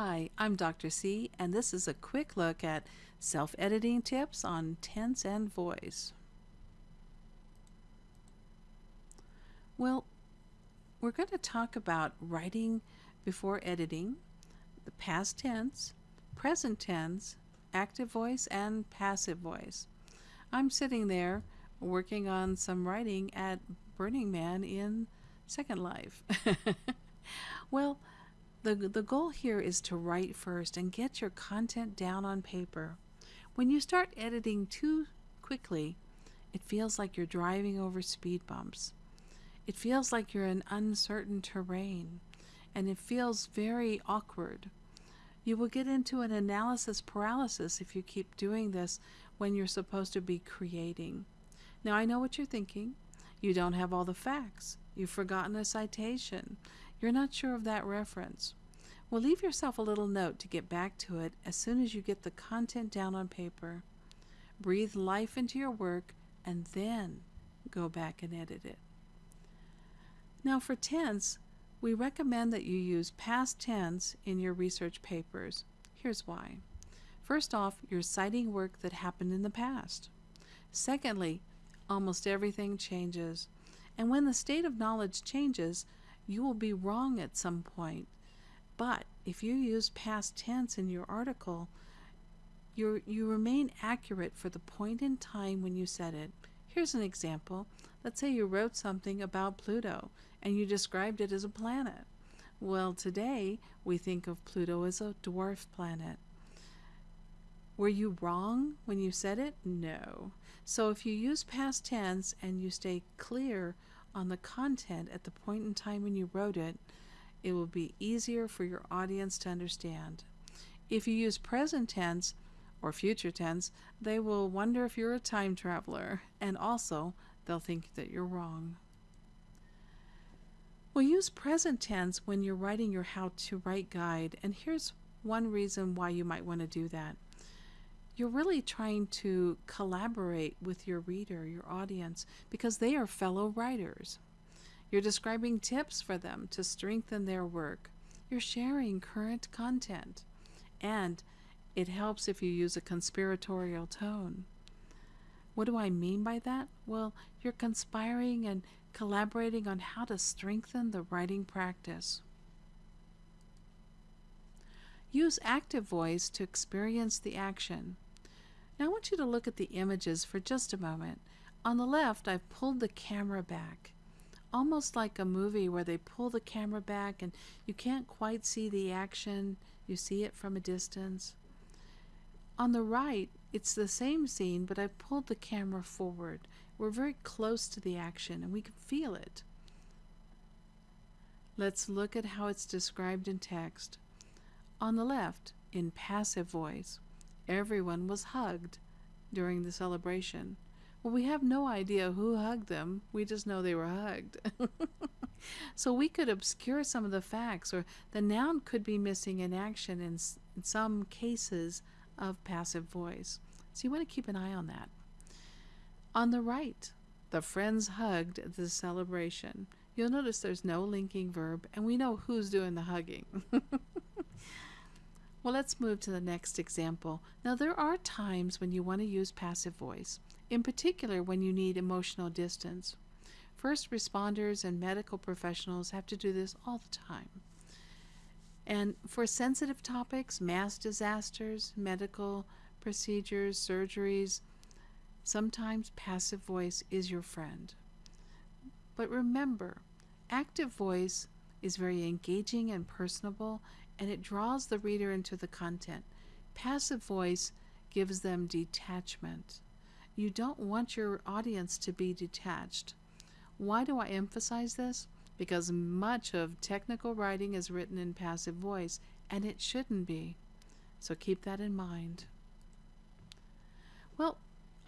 Hi, I'm Dr. C, and this is a quick look at self editing tips on tense and voice. Well, we're going to talk about writing before editing, the past tense, present tense, active voice, and passive voice. I'm sitting there working on some writing at Burning Man in Second Life. well, the, the goal here is to write first and get your content down on paper. When you start editing too quickly, it feels like you're driving over speed bumps. It feels like you're in uncertain terrain, and it feels very awkward. You will get into an analysis paralysis if you keep doing this when you're supposed to be creating. Now, I know what you're thinking. You don't have all the facts. You've forgotten a citation. You're not sure of that reference. Well, leave yourself a little note to get back to it as soon as you get the content down on paper. Breathe life into your work and then go back and edit it. Now, for tense, we recommend that you use past tense in your research papers. Here's why. First off, you're citing work that happened in the past. Secondly, almost everything changes. And when the state of knowledge changes, you will be wrong at some point. But if you use past tense in your article, you you remain accurate for the point in time when you said it. Here's an example. Let's say you wrote something about Pluto and you described it as a planet. Well, today we think of Pluto as a dwarf planet. Were you wrong when you said it? No. So if you use past tense and you stay clear on the content at the point in time when you wrote it, it will be easier for your audience to understand. If you use present tense or future tense, they will wonder if you're a time traveler, and also they'll think that you're wrong. We'll use present tense when you're writing your how to write guide, and here's one reason why you might want to do that. You're really trying to collaborate with your reader, your audience, because they are fellow writers. You're describing tips for them to strengthen their work. You're sharing current content. And it helps if you use a conspiratorial tone. What do I mean by that? Well, you're conspiring and collaborating on how to strengthen the writing practice. Use active voice to experience the action. Now I want you to look at the images for just a moment. On the left, I've pulled the camera back almost like a movie where they pull the camera back and you can't quite see the action, you see it from a distance. On the right, it's the same scene, but I've pulled the camera forward. We're very close to the action and we can feel it. Let's look at how it's described in text. On the left, in passive voice, everyone was hugged during the celebration. Well, we have no idea who hugged them. We just know they were hugged. so we could obscure some of the facts, or the noun could be missing in action in, in some cases of passive voice. So you want to keep an eye on that. On the right, the friends hugged the celebration. You'll notice there's no linking verb, and we know who's doing the hugging. well, let's move to the next example. Now, there are times when you want to use passive voice in particular when you need emotional distance. First responders and medical professionals have to do this all the time. And for sensitive topics, mass disasters, medical procedures, surgeries, sometimes passive voice is your friend. But remember, active voice is very engaging and personable, and it draws the reader into the content. Passive voice gives them detachment. You don't want your audience to be detached. Why do I emphasize this? Because much of technical writing is written in passive voice, and it shouldn't be. So keep that in mind. Well,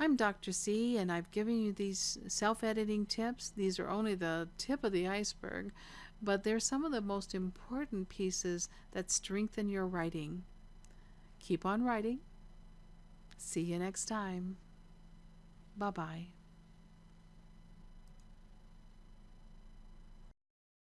I'm Dr. C, and I've given you these self editing tips. These are only the tip of the iceberg, but they're some of the most important pieces that strengthen your writing. Keep on writing. See you next time. Bye bye.